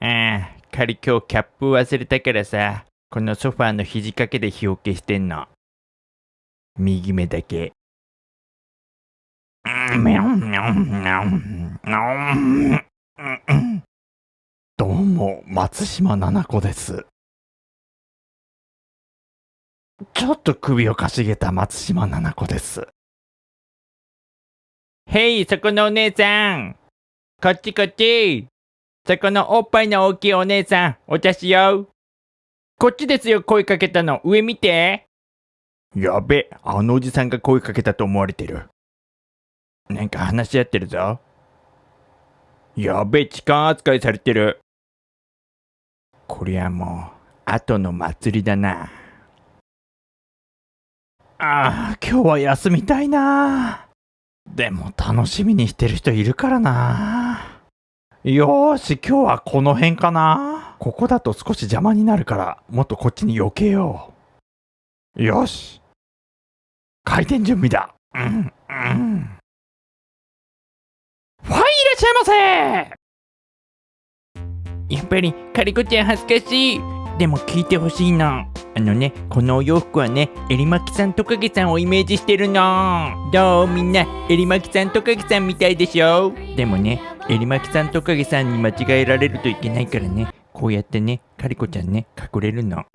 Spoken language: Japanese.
ああ、仮今日キャップ忘れたからさ、このソファーの肘掛けで日よけしてんの。右目だけ。どうも、松島菜々子です。ちょっと首をかしげた松島菜々子です。へい、そこのお姉さんこっちこっちそこのおっぱいの大きいお姉さん、お茶しよう。こっちですよ、声かけたの。上見て。やべ、あのおじさんが声かけたと思われてる。なんか話し合ってるぞ。やべ、痴漢扱いされてる。こりゃもう、後の祭りだな。ああ、今日は休みたいな。でも楽しみにしてる人いるからな。よーし、今日はこの辺かな。ここだと少し邪魔になるから、もっとこっちに避けよう。よし。開店準備だ。うん、うん。はい、いらっしゃいませやっぱり、カリコちゃん恥ずかしい。でも聞いてほしいの。あのね、このお洋服はね、エリマキさんトカゲさんをイメージしてるの。どう？みんな、エリマキさんトカゲさんみたいでしょ？でもね、エリマキさんトカゲさんに間違えられるといけないからね、こうやってね、カリコちゃんね、隠れるの。